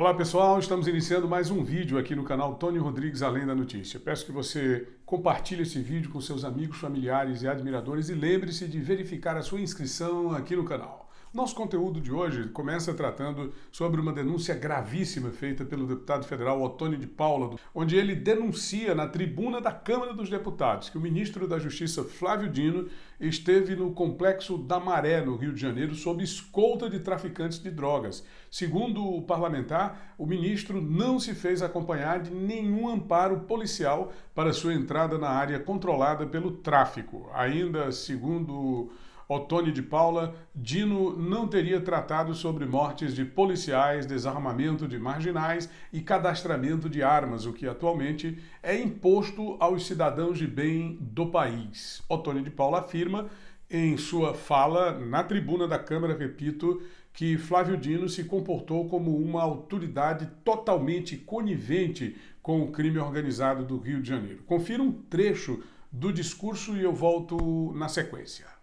Olá pessoal, estamos iniciando mais um vídeo aqui no canal Tony Rodrigues Além da Notícia. Peço que você compartilhe esse vídeo com seus amigos, familiares e admiradores e lembre-se de verificar a sua inscrição aqui no canal. Nosso conteúdo de hoje começa tratando sobre uma denúncia gravíssima feita pelo deputado federal Otônio de Paula, onde ele denuncia na tribuna da Câmara dos Deputados que o ministro da Justiça Flávio Dino esteve no complexo da Maré, no Rio de Janeiro, sob escolta de traficantes de drogas. Segundo o parlamentar, o ministro não se fez acompanhar de nenhum amparo policial para sua entrada na área controlada pelo tráfico. Ainda segundo Otônio de Paula, Dino não teria tratado sobre mortes de policiais, desarmamento de marginais e cadastramento de armas, o que atualmente é imposto aos cidadãos de bem do país. Otônio de Paula afirma em sua fala na tribuna da Câmara, repito, que Flávio Dino se comportou como uma autoridade totalmente conivente com o crime organizado do Rio de Janeiro. Confira um trecho do discurso e eu volto na sequência.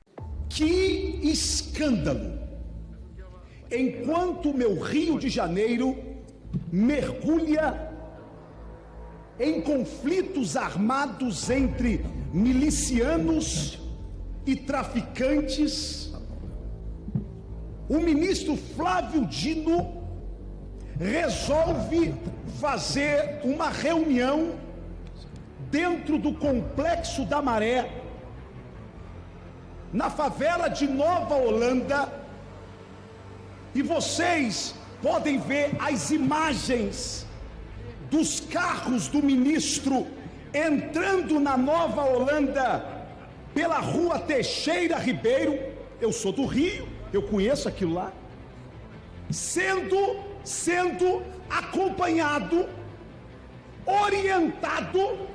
Que escândalo! Enquanto meu Rio de Janeiro mergulha em conflitos armados entre milicianos e traficantes, o ministro Flávio Dino resolve fazer uma reunião dentro do complexo da Maré na favela de Nova Holanda, e vocês podem ver as imagens dos carros do ministro entrando na Nova Holanda pela rua Teixeira Ribeiro. Eu sou do Rio, eu conheço aquilo lá. Sendo, sendo acompanhado, orientado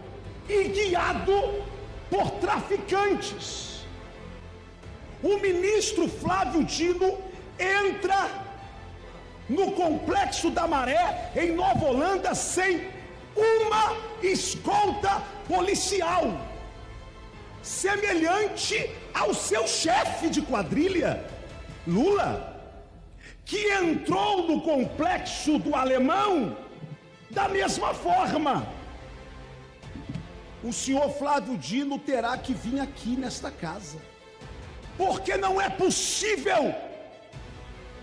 e guiado por traficantes o ministro Flávio Dino entra no complexo da Maré, em Nova Holanda, sem uma escolta policial, semelhante ao seu chefe de quadrilha, Lula, que entrou no complexo do alemão da mesma forma. O senhor Flávio Dino terá que vir aqui nesta casa porque não é possível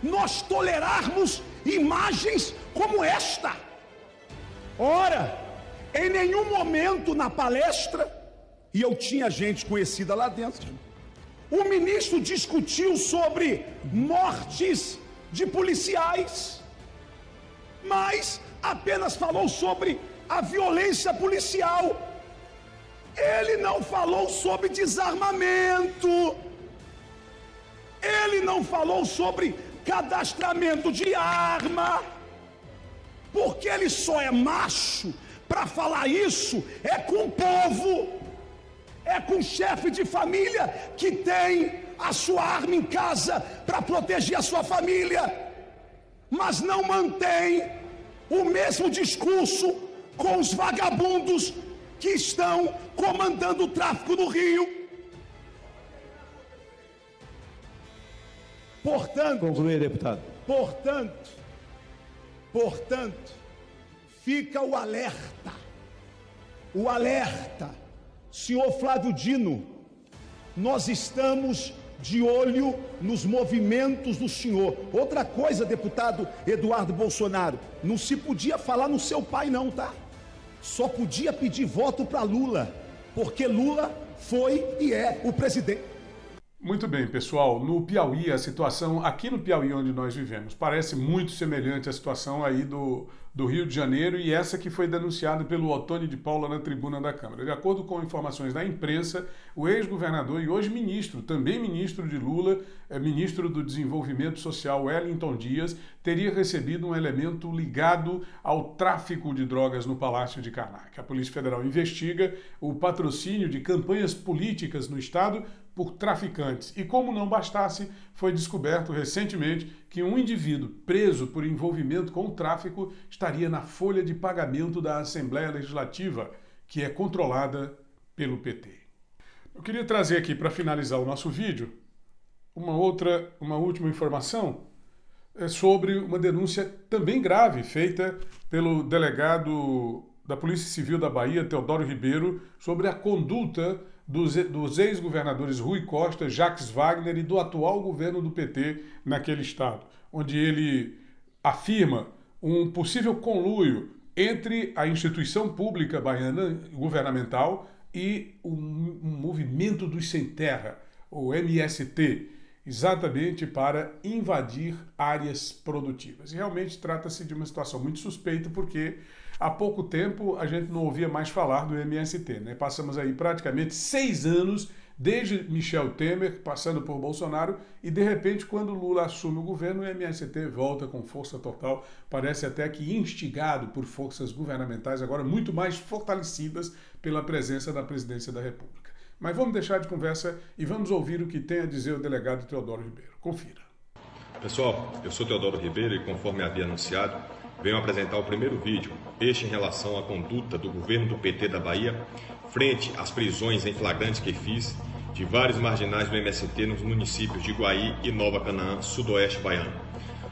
nós tolerarmos imagens como esta. Ora, em nenhum momento na palestra, e eu tinha gente conhecida lá dentro, o ministro discutiu sobre mortes de policiais, mas apenas falou sobre a violência policial. Ele não falou sobre desarmamento ele não falou sobre cadastramento de arma, porque ele só é macho para falar isso é com o povo, é com o chefe de família que tem a sua arma em casa para proteger a sua família, mas não mantém o mesmo discurso com os vagabundos que estão comandando o tráfico no Rio. Portanto, concluir, deputado. Portanto, portanto, fica o alerta. O alerta. Senhor Flávio Dino, nós estamos de olho nos movimentos do senhor. Outra coisa, deputado Eduardo Bolsonaro, não se podia falar no seu pai não, tá? Só podia pedir voto para Lula, porque Lula foi e é o presidente. Muito bem, pessoal. No Piauí, a situação aqui no Piauí onde nós vivemos parece muito semelhante à situação aí do, do Rio de Janeiro e essa que foi denunciada pelo Otônio de Paula na tribuna da Câmara. De acordo com informações da imprensa, o ex-governador e hoje ministro, também ministro de Lula, é, ministro do Desenvolvimento Social Wellington Dias, teria recebido um elemento ligado ao tráfico de drogas no Palácio de Karnak. A Polícia Federal investiga o patrocínio de campanhas políticas no estado por traficantes. E como não bastasse, foi descoberto recentemente que um indivíduo preso por envolvimento com o tráfico estaria na folha de pagamento da Assembleia Legislativa, que é controlada pelo PT. Eu queria trazer aqui para finalizar o nosso vídeo uma outra, uma última informação é sobre uma denúncia também grave feita pelo delegado da Polícia Civil da Bahia, Teodoro Ribeiro, sobre a conduta dos, dos ex-governadores Rui Costa, Jacques Wagner e do atual governo do PT naquele estado, onde ele afirma um possível conluio entre a instituição pública baiana governamental e um movimento dos sem terra, o MST, exatamente para invadir áreas produtivas. E realmente trata-se de uma situação muito suspeita, porque há pouco tempo a gente não ouvia mais falar do MST. Né? Passamos aí praticamente seis anos, desde Michel Temer, passando por Bolsonaro, e de repente, quando Lula assume o governo, o MST volta com força total, parece até que instigado por forças governamentais, agora muito mais fortalecidas pela presença da presidência da República. Mas vamos deixar de conversa e vamos ouvir o que tem a dizer o delegado Teodoro Ribeiro. Confira. Pessoal, eu sou Teodoro Ribeiro e, conforme havia anunciado, venho apresentar o primeiro vídeo, este em relação à conduta do governo do PT da Bahia frente às prisões em flagrante que fiz de vários marginais do MST nos municípios de Guaí e Nova Canaã, sudoeste baiano.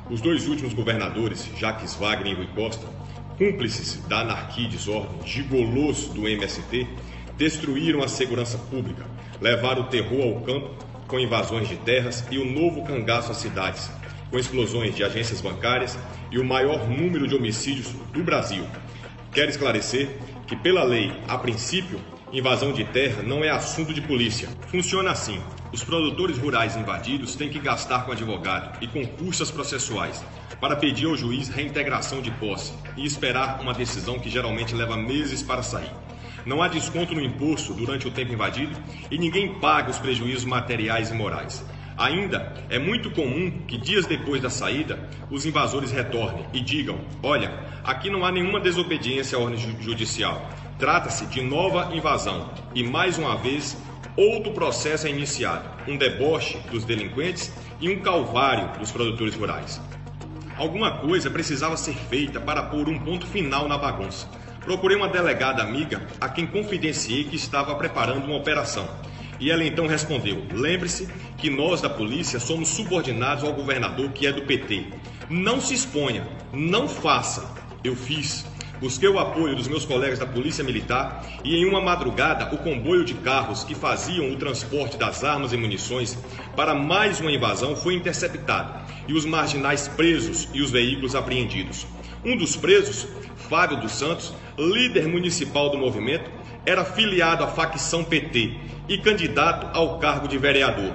Os dois últimos governadores, Jaques Wagner e Rui Costa, cúmplices da anarquia e desordem, gigolos do MST, destruíram a segurança pública, levaram o terror ao campo com invasões de terras e o novo cangaço às cidades, com explosões de agências bancárias e o maior número de homicídios do Brasil. Quero esclarecer que, pela lei, a princípio, invasão de terra não é assunto de polícia. Funciona assim: os produtores rurais invadidos têm que gastar com advogado e com custas processuais para pedir ao juiz reintegração de posse e esperar uma decisão que geralmente leva meses para sair não há desconto no imposto durante o tempo invadido e ninguém paga os prejuízos materiais e morais. Ainda é muito comum que dias depois da saída, os invasores retornem e digam: Olha, aqui não há nenhuma desobediência à ordem judicial. Trata-se de nova invasão e, mais uma vez, outro processo é iniciado: um deboche dos delinquentes e um calvário dos produtores rurais. Alguma coisa precisava ser feita para pôr um ponto final na bagunça. Procurei uma delegada amiga a quem confidenciei que estava preparando uma operação. E ela então respondeu: Lembre-se que nós da polícia somos subordinados ao governador que é do PT. Não se exponha, não faça. Eu fiz. Busquei o apoio dos meus colegas da Polícia Militar e, em uma madrugada, o comboio de carros que faziam o transporte das armas e munições para mais uma invasão foi interceptado e os marginais presos e os veículos apreendidos. Um dos presos, Fábio dos Santos, líder municipal do movimento, era filiado à facção PT e candidato ao cargo de vereador.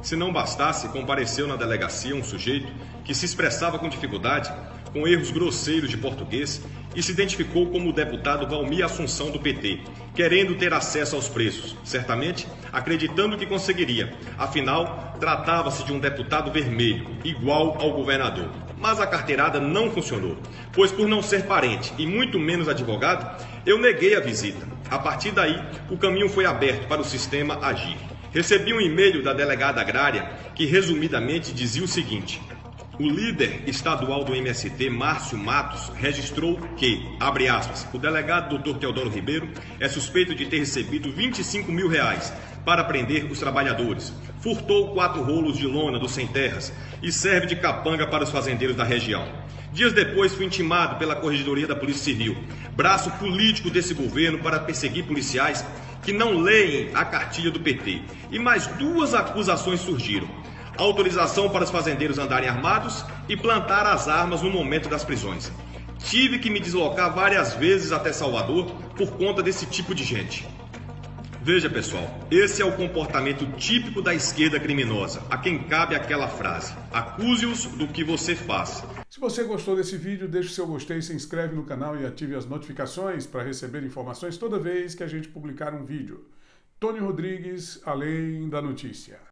Se não bastasse, compareceu na delegacia um sujeito que se expressava com dificuldade, com erros grosseiros de português, e se identificou como o deputado Valmir Assunção do PT, querendo ter acesso aos preços, certamente acreditando que conseguiria. Afinal, tratava-se de um deputado vermelho, igual ao governador. Mas a carteirada não funcionou, pois por não ser parente e muito menos advogado, eu neguei a visita. A partir daí, o caminho foi aberto para o sistema agir. Recebi um e-mail da delegada agrária que resumidamente dizia o seguinte: o líder estadual do MST, Márcio Matos, registrou que, abre aspas, o delegado Dr. Teodoro Ribeiro é suspeito de ter recebido 25 mil reais para prender os trabalhadores, furtou quatro rolos de lona dos sem terras e serve de capanga para os fazendeiros da região. Dias depois fui intimado pela Corregedoria da Polícia Civil, braço político desse governo para perseguir policiais que não leem a cartilha do PT. E mais duas acusações surgiram autorização para os fazendeiros andarem armados e plantar as armas no momento das prisões. Tive que me deslocar várias vezes até Salvador por conta desse tipo de gente. Veja, pessoal, esse é o comportamento típico da esquerda criminosa, a quem cabe aquela frase: acuse-os do que você faz. Se você gostou desse vídeo, deixe seu gostei, se inscreve no canal e ative as notificações para receber informações toda vez que a gente publicar um vídeo. Tony Rodrigues, Além da Notícia.